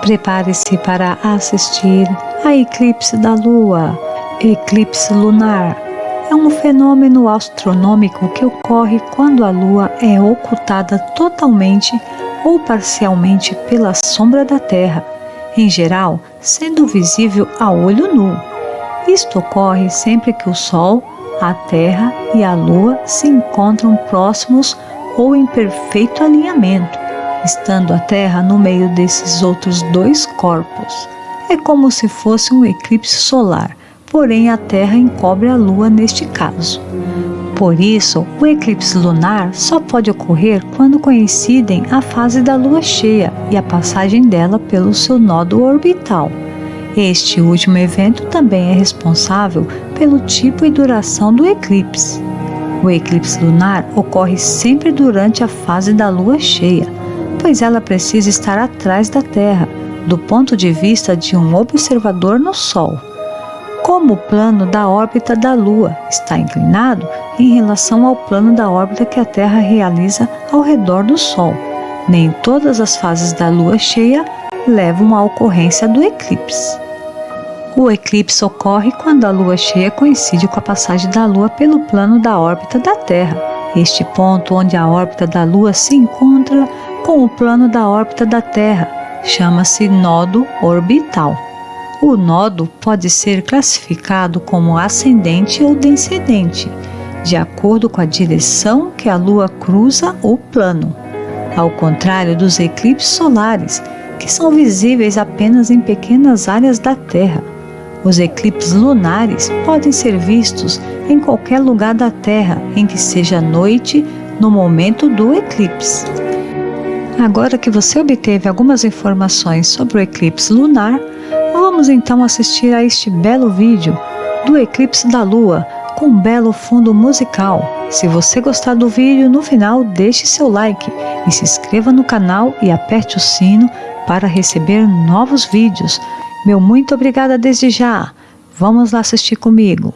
Prepare-se para assistir a eclipse da Lua. Eclipse lunar é um fenômeno astronômico que ocorre quando a Lua é ocultada totalmente ou parcialmente pela sombra da Terra, em geral sendo visível a olho nu. Isto ocorre sempre que o Sol, a Terra e a Lua se encontram próximos ou em perfeito alinhamento estando a Terra no meio desses outros dois corpos. É como se fosse um eclipse solar, porém a Terra encobre a Lua neste caso. Por isso, o eclipse lunar só pode ocorrer quando coincidem a fase da Lua cheia e a passagem dela pelo seu nodo orbital. Este último evento também é responsável pelo tipo e duração do eclipse. O eclipse lunar ocorre sempre durante a fase da Lua cheia, pois ela precisa estar atrás da Terra, do ponto de vista de um observador no Sol. Como o plano da órbita da Lua está inclinado em relação ao plano da órbita que a Terra realiza ao redor do Sol, nem todas as fases da Lua cheia levam à ocorrência do eclipse. O eclipse ocorre quando a lua cheia coincide com a passagem da lua pelo plano da órbita da Terra. Este ponto onde a órbita da lua se encontra com o plano da órbita da Terra. Chama-se nodo orbital. O nodo pode ser classificado como ascendente ou descendente, de acordo com a direção que a Lua cruza o plano, ao contrário dos eclipses solares, que são visíveis apenas em pequenas áreas da Terra. Os eclipses lunares podem ser vistos em qualquer lugar da Terra em que seja noite no momento do eclipse. Agora que você obteve algumas informações sobre o eclipse lunar, vamos então assistir a este belo vídeo do eclipse da Lua com um belo fundo musical. Se você gostar do vídeo, no final deixe seu like e se inscreva no canal e aperte o sino para receber novos vídeos. Meu muito obrigada desde já. Vamos lá assistir comigo.